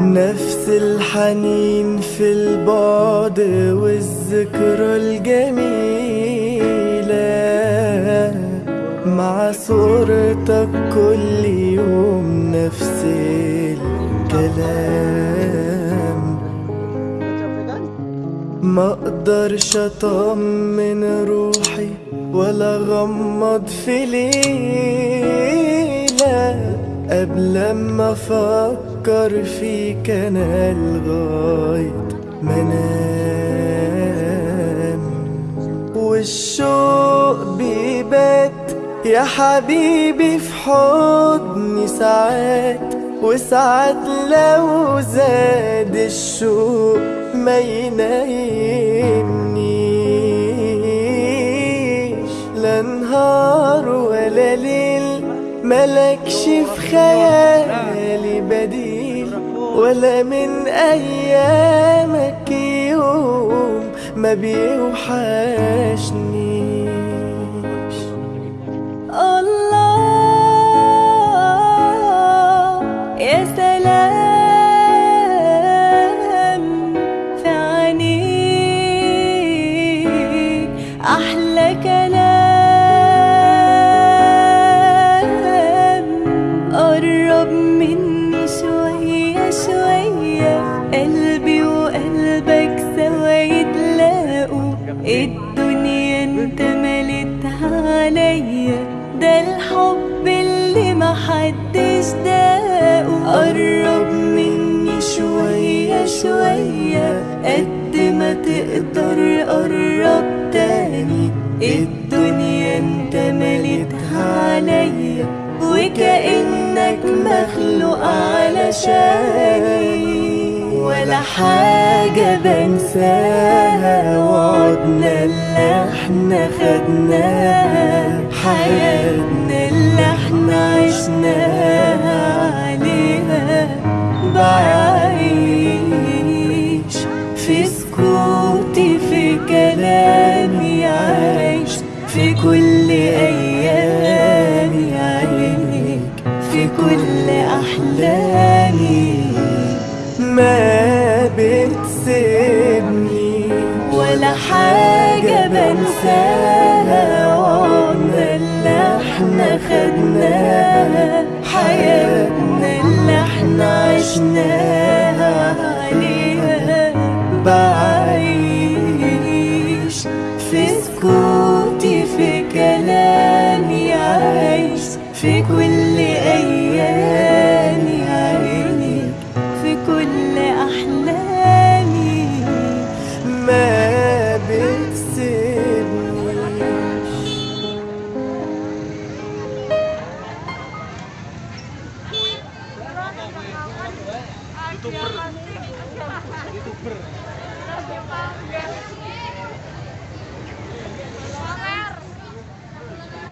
نفس الحنين في البعد والذكر الجميل. مع صورتك كل يوم نفس الكلام. ما أقدرش أطمن روحي ولا غمض في ليلة قبل ما أفكر فيك أنا لغاية ما أنام. والشوق بيبات يا حبيبي في حضني ساعات وساعات لو زاد الشوق ما ينيمنيش. لا نهار ولا ليل ملكش في خيالي بديل ولا من أيامك يوم ما بيوحشنيش وقلبك سوا يتلاقوا الدنيا انت ملتها عليا. ده الحب اللي محدش داقه. قرب مني شوية شوية قد ما تقدر قرب تاني. الدنيا انت ملتها عليا وكأنك مخلوق علشاني. حاجة بنساها وعدنا اللي إحنا خدناها. حياتنا اللي إحنا عشناها عليها. بعيش في سكوتي في كلامي عايش. في كل أيامي عينيك في كل أحلامي. ما بتسيبني ولا حاجة بنساها. وعمرنا اللي إحنا خدناها. حياتنا اللي إحنا عشناها. عليها بعيش. في سكوتي في كلامي عايش. في كل أيامي youtuber.